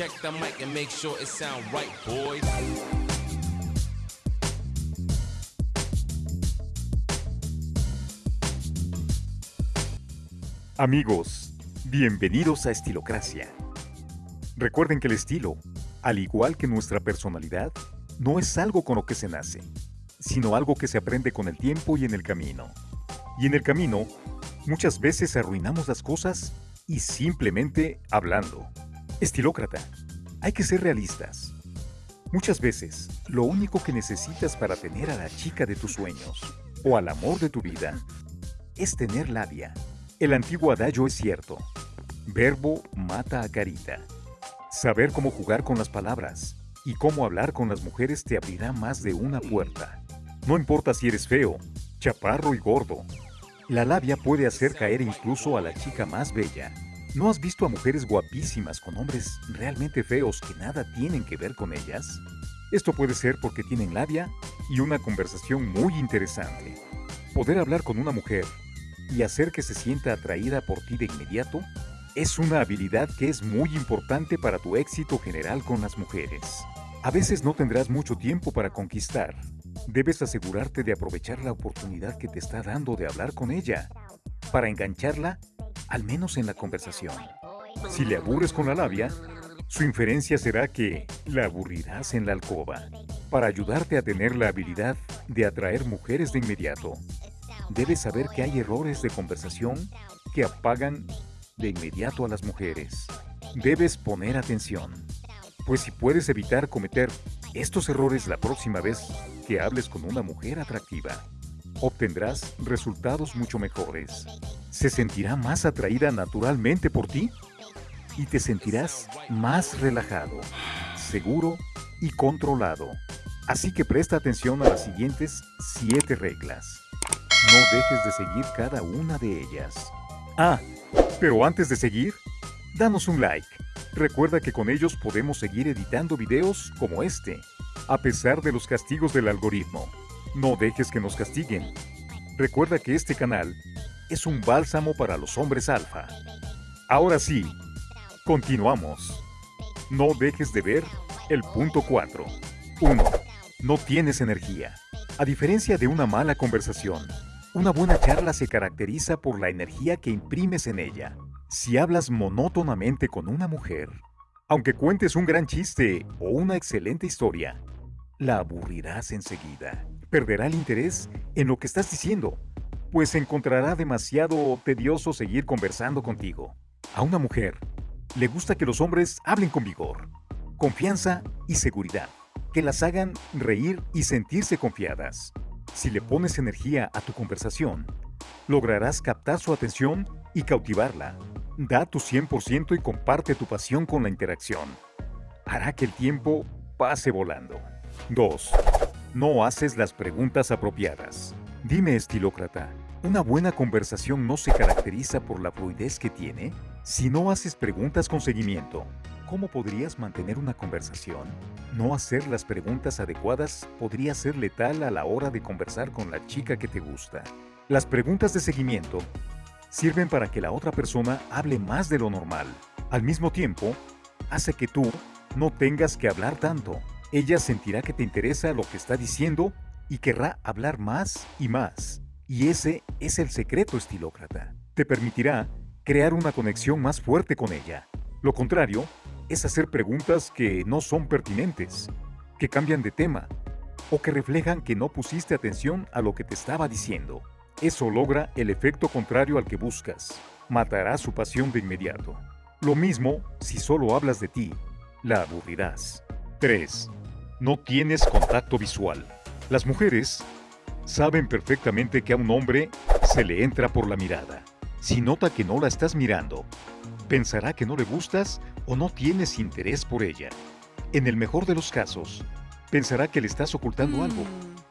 check the mic and make sure it sound right, boys. Amigos, bienvenidos a Estilocracia. Recuerden que el estilo, al igual que nuestra personalidad, no es algo con lo que se nace, sino algo que se aprende con el tiempo y en el camino. Y en el camino, muchas veces arruinamos las cosas y simplemente hablando. Estilócrata, hay que ser realistas. Muchas veces, lo único que necesitas para tener a la chica de tus sueños o al amor de tu vida es tener labia. El antiguo adagio es cierto. Verbo mata a carita. Saber cómo jugar con las palabras y cómo hablar con las mujeres te abrirá más de una puerta. No importa si eres feo, chaparro y gordo. La labia puede hacer caer incluso a la chica más bella. ¿No has visto a mujeres guapísimas con hombres realmente feos que nada tienen que ver con ellas? Esto puede ser porque tienen labia y una conversación muy interesante. Poder hablar con una mujer y hacer que se sienta atraída por ti de inmediato es una habilidad que es muy importante para tu éxito general con las mujeres. A veces no tendrás mucho tiempo para conquistar. Debes asegurarte de aprovechar la oportunidad que te está dando de hablar con ella, para engancharla, al menos en la conversación. Si le aburres con la labia, su inferencia será que la aburrirás en la alcoba. Para ayudarte a tener la habilidad de atraer mujeres de inmediato, debes saber que hay errores de conversación que apagan de inmediato a las mujeres. Debes poner atención, pues si puedes evitar cometer estos errores la próxima vez que hables con una mujer atractiva, obtendrás resultados mucho mejores. Se sentirá más atraída naturalmente por ti y te sentirás más relajado, seguro y controlado. Así que presta atención a las siguientes 7 reglas. No dejes de seguir cada una de ellas. Ah, pero antes de seguir, danos un like. Recuerda que con ellos podemos seguir editando videos como este, a pesar de los castigos del algoritmo. No dejes que nos castiguen. Recuerda que este canal es un bálsamo para los hombres alfa. Ahora sí, continuamos. No dejes de ver el punto 4. 1. No tienes energía. A diferencia de una mala conversación, una buena charla se caracteriza por la energía que imprimes en ella. Si hablas monótonamente con una mujer, aunque cuentes un gran chiste o una excelente historia, la aburrirás enseguida. Perderá el interés en lo que estás diciendo, pues encontrará demasiado tedioso seguir conversando contigo. A una mujer le gusta que los hombres hablen con vigor, confianza y seguridad, que las hagan reír y sentirse confiadas. Si le pones energía a tu conversación, lograrás captar su atención y cautivarla. Da tu 100% y comparte tu pasión con la interacción. Hará que el tiempo pase volando. 2. No haces las preguntas apropiadas. Dime, estilócrata, ¿una buena conversación no se caracteriza por la fluidez que tiene? Si no haces preguntas con seguimiento, ¿Cómo podrías mantener una conversación? No hacer las preguntas adecuadas podría ser letal a la hora de conversar con la chica que te gusta. Las preguntas de seguimiento sirven para que la otra persona hable más de lo normal. Al mismo tiempo, hace que tú no tengas que hablar tanto. Ella sentirá que te interesa lo que está diciendo y querrá hablar más y más. Y ese es el secreto estilócrata. Te permitirá crear una conexión más fuerte con ella. Lo contrario, es hacer preguntas que no son pertinentes, que cambian de tema o que reflejan que no pusiste atención a lo que te estaba diciendo. Eso logra el efecto contrario al que buscas. Matará su pasión de inmediato. Lo mismo si solo hablas de ti. La aburrirás. 3. No tienes contacto visual. Las mujeres saben perfectamente que a un hombre se le entra por la mirada. Si nota que no la estás mirando, pensará que no le gustas o no tienes interés por ella. En el mejor de los casos, pensará que le estás ocultando Mm. algo.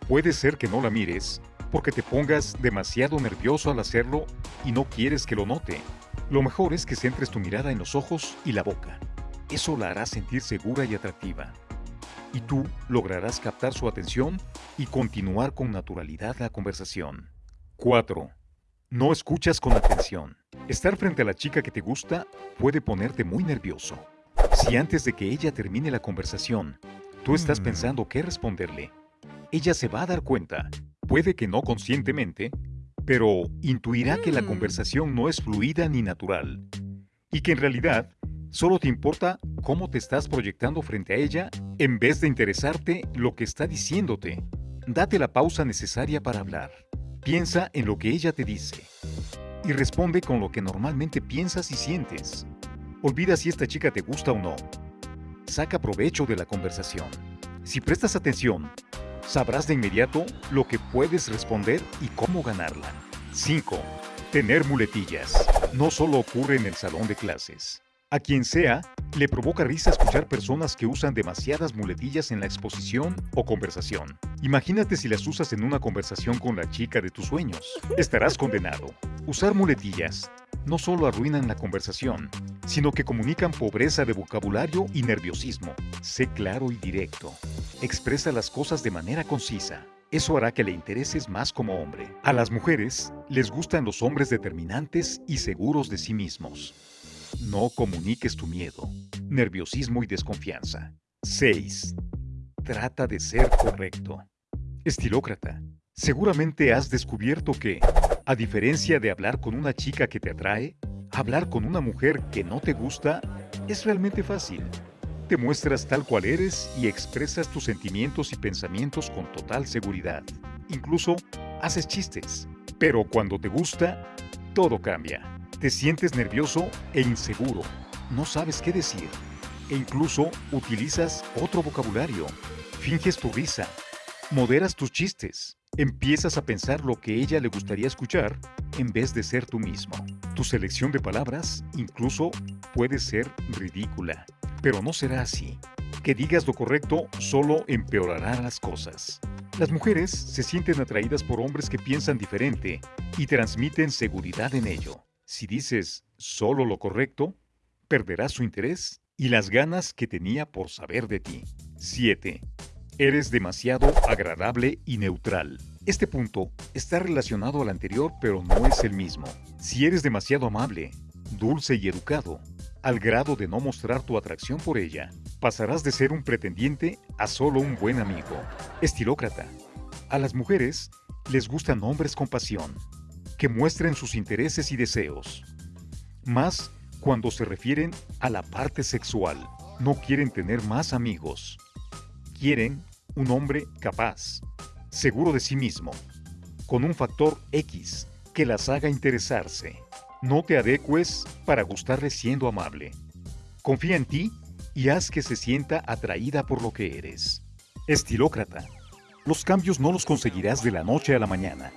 Puede ser que no la mires porque te pongas demasiado nervioso al hacerlo y no quieres que lo note. Lo mejor es que centres tu mirada en los ojos y la boca. Eso la hará sentir segura y atractiva. Y tú lograrás captar su atención y continuar con naturalidad la conversación. 4. No escuchas con atención. Estar frente a la chica que te gusta puede ponerte muy nervioso. Si antes de que ella termine la conversación, tú estás Mm. pensando qué responderle, ella se va a dar cuenta, puede que no conscientemente, pero intuirá que la Mm. conversación no es fluida ni natural, y que en realidad solo te importa cómo te estás proyectando frente a ella en vez de interesarte lo que está diciéndote. Date la pausa necesaria para hablar. Piensa en lo que ella te dice y responde con lo que normalmente piensas y sientes. Olvida si esta chica te gusta o no. Saca provecho de la conversación. Si prestas atención, sabrás de inmediato lo que puedes responder y cómo ganarla. 5. Tener muletillas. No solo ocurre en el salón de clases. A quien sea, le provoca risa escuchar personas que usan demasiadas muletillas en la exposición o conversación. Imagínate si las usas en una conversación con la chica de tus sueños. Estarás condenado. Usar muletillas no solo arruinan la conversación, sino que comunican pobreza de vocabulario y nerviosismo. Sé claro y directo. Expresa las cosas de manera concisa. Eso hará que le intereses más como hombre. A las mujeres les gustan los hombres determinantes y seguros de sí mismos. No comuniques tu miedo, nerviosismo y desconfianza. 6. Trata de ser correcto. Estilócrata, seguramente has descubierto que, a diferencia de hablar con una chica que te atrae, hablar con una mujer que no te gusta es realmente fácil. Te muestras tal cual eres y expresas tus sentimientos y pensamientos con total seguridad. Incluso haces chistes. Pero cuando te gusta, todo cambia. Te sientes nervioso e inseguro. No sabes qué decir. E incluso utilizas otro vocabulario. Finges tu risa. Moderas tus chistes. Empiezas a pensar lo que ella le gustaría escuchar en vez de ser tú mismo. Tu selección de palabras incluso puede ser ridícula. Pero no será así. Que digas lo correcto solo empeorará las cosas. Las mujeres se sienten atraídas por hombres que piensan diferente y transmiten seguridad en ello. Si dices solo lo correcto, perderás su interés y las ganas que tenía por saber de ti. 7. Eres demasiado agradable y neutral. Este punto está relacionado al anterior pero no es el mismo. Si eres demasiado amable, dulce y educado, al grado de no mostrar tu atracción por ella, pasarás de ser un pretendiente a solo un buen amigo. Estilócrata. A las mujeres les gustan hombres con pasión, que muestren sus intereses y deseos. Más cuando se refieren a la parte sexual. No quieren tener más amigos. Quieren un hombre capaz, seguro de sí mismo, con un factor X que las haga interesarse. No te adecues para gustarle siendo amable. Confía en ti y haz que se sienta atraída por lo que eres. Estilócrata. Los cambios no los conseguirás de la noche a la mañana,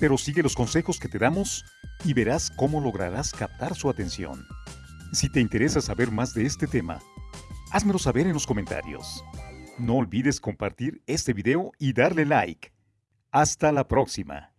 pero sigue los consejos que te damos y verás cómo lograrás captar su atención. Si te interesa saber más de este tema, házmelo saber en los comentarios. No olvides compartir este video y darle like. Hasta la próxima.